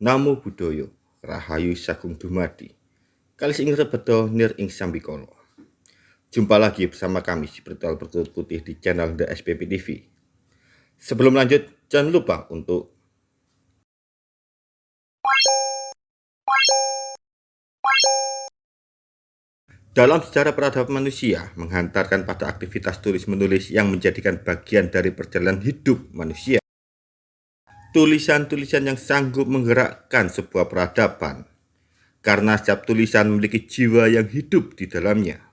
Namo Buddhaya, Rahayu Sagung Dumadi. Kali ing rebedo nir ing sambikala. Jumpa lagi bersama kami si Spiritual Bertutur Putih di channel The SPP TV. Sebelum lanjut, jangan lupa untuk Dalam sejarah peradaban manusia, menghantarkan pada aktivitas tulis-menulis yang menjadikan bagian dari perjalanan hidup manusia. Tulisan-tulisan yang sanggup menggerakkan sebuah peradaban, karena setiap tulisan memiliki jiwa yang hidup di dalamnya.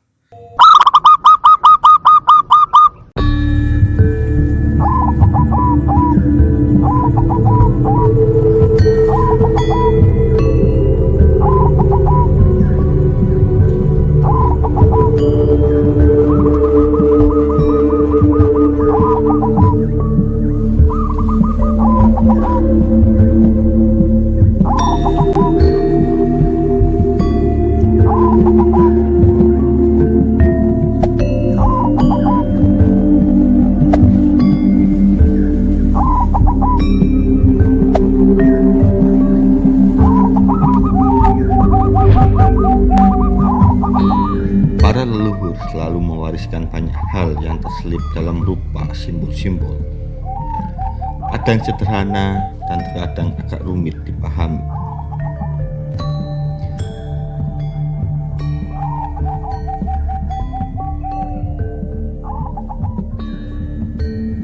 Selalu mewariskan banyak hal yang terselip dalam rupa simbol-simbol. Ada yang sederhana dan kadang agak rumit dipahami.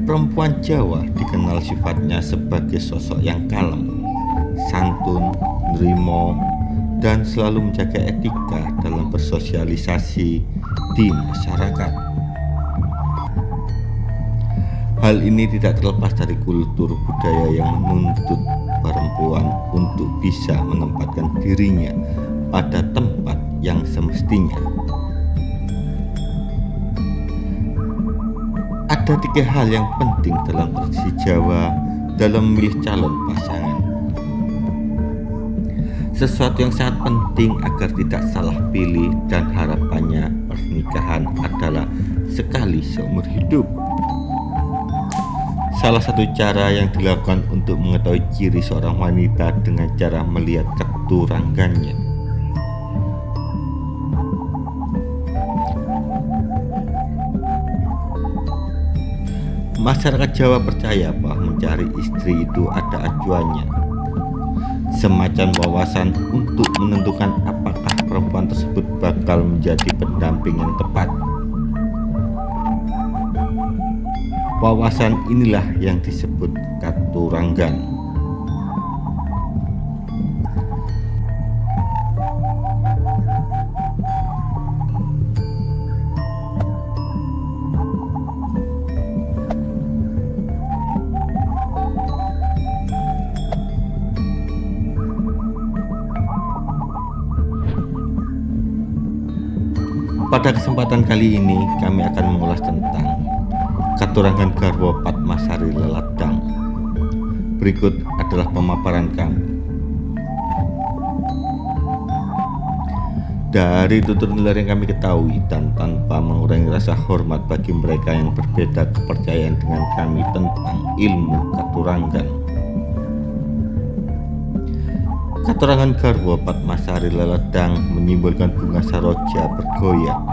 Perempuan Jawa dikenal sifatnya sebagai sosok yang kalem, santun, nerimo, dan selalu menjaga etika dalam bersosialisasi di masyarakat. Hal ini tidak terlepas dari kultur budaya yang menuntut perempuan untuk bisa menempatkan dirinya pada tempat yang semestinya. Ada tiga hal yang penting dalam tradisi Jawa dalam memilih calon pasangan sesuatu yang sangat penting agar tidak salah pilih dan harapannya pernikahan adalah sekali seumur hidup. Salah satu cara yang dilakukan untuk mengetahui ciri seorang wanita dengan cara melihat keturangannya. Masyarakat Jawa percaya bahwa mencari istri itu ada acuannya semacam wawasan untuk menentukan apakah perempuan tersebut bakal menjadi pendamping yang tepat. Wawasan inilah yang disebut katuranggan. Pada kesempatan kali ini kami akan mengulas tentang Katurangan Garwo Patmasari Leladang. Berikut adalah pemaparan kami. Dari tutur nular yang kami ketahui dan tanpa mengurangi rasa hormat bagi mereka yang berbeda kepercayaan dengan kami tentang ilmu katurangan Katurangan garwa Patmasari Leledang menyimbolkan bunga saroja bergoyang.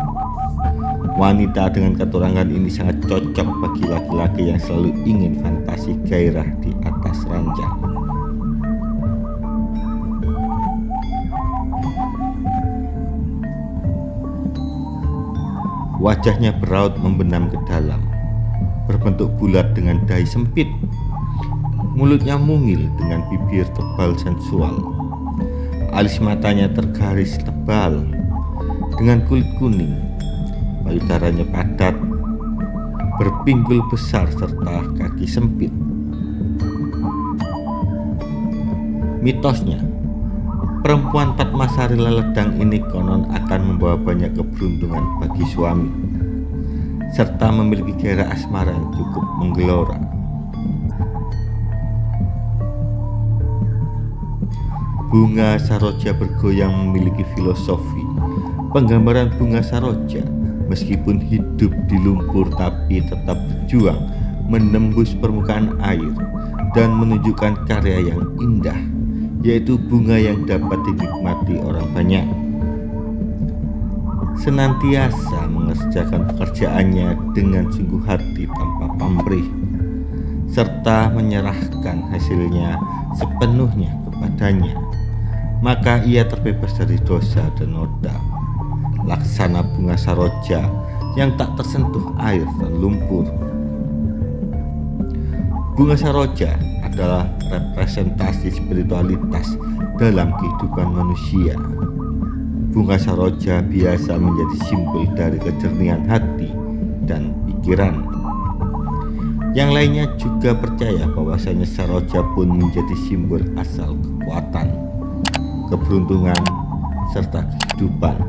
Wanita dengan katurangan ini sangat cocok bagi laki-laki yang selalu ingin fantasi gairah di atas ranjang. Wajahnya beraut membenam ke dalam, berbentuk bulat dengan dahi sempit. Mulutnya mungil dengan bibir tebal sensual Alis matanya tergaris tebal dengan kulit kuning. Payudaranya padat, berpinggul besar serta kaki sempit. Mitosnya, perempuan Patmasari Leledang ini konon akan membawa banyak keberuntungan bagi suami, serta memiliki gairah asmara yang cukup menggelora. Bunga saroja bergoyang memiliki filosofi. Penggambaran bunga saroja meskipun hidup di lumpur tapi tetap berjuang menembus permukaan air dan menunjukkan karya yang indah yaitu bunga yang dapat dinikmati orang banyak. Senantiasa mengerjakan pekerjaannya dengan sungguh hati tanpa pamrih, serta menyerahkan hasilnya sepenuhnya kepadanya, maka ia terbebas dari dosa dan noda. Laksana bunga saroja yang tak tersentuh air dan lumpur. Bunga saroja adalah representasi spiritualitas dalam kehidupan manusia. Bunga saroja biasa menjadi simbol dari kejernihan hati dan pikiran. Yang lainnya juga percaya bahwasanya saroja pun menjadi simbol asal kekuatan, keberuntungan, serta kehidupan.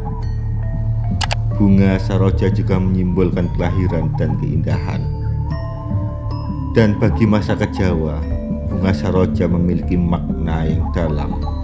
Bunga saroja juga menyimbolkan kelahiran dan keindahan. Dan bagi masa Jawa, bunga saroja memiliki makna yang dalam.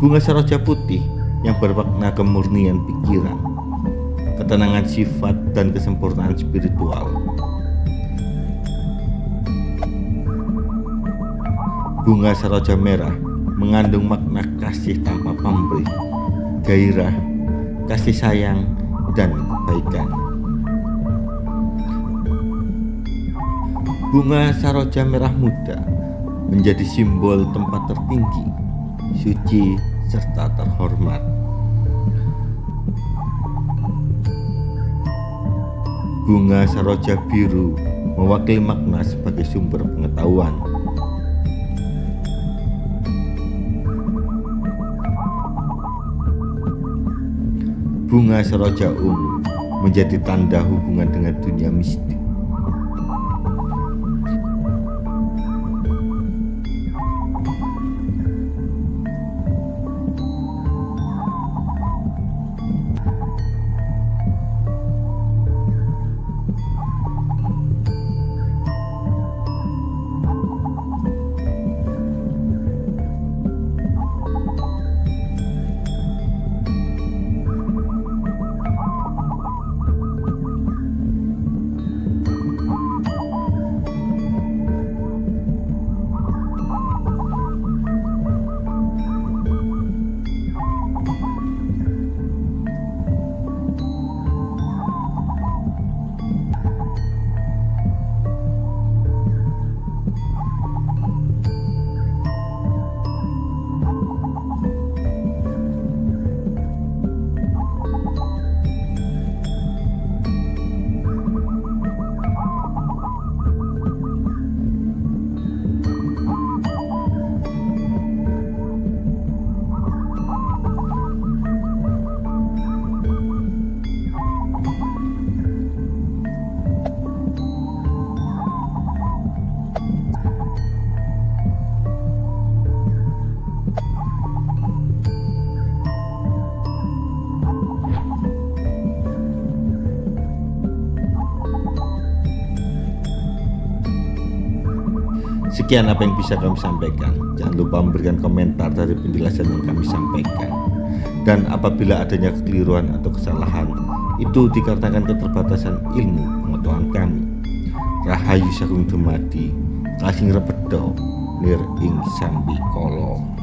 Bunga saroja putih yang bermakna kemurnian pikiran, ketenangan sifat dan kesempurnaan spiritual. Bunga saroja merah mengandung makna kasih tanpa pamrih, gairah, kasih sayang, dan kebaikan. Bunga saroja merah muda menjadi simbol tempat tertinggi, suci, serta terhormat. Bunga saroja biru mewakili makna sebagai sumber pengetahuan. Bunga saroja ungu menjadi tanda hubungan dengan dunia mistik. Sekian apa yang bisa kami sampaikan. Jangan lupa memberikan komentar dari penjelasan yang kami sampaikan. Dan apabila adanya kekeliruan atau kesalahan, itu dikarenakan keterbatasan ilmu pengetahuan kami. Rahayu Sagung Dumadi, Kasing Repedo, Nir Ing Sambi Kolong.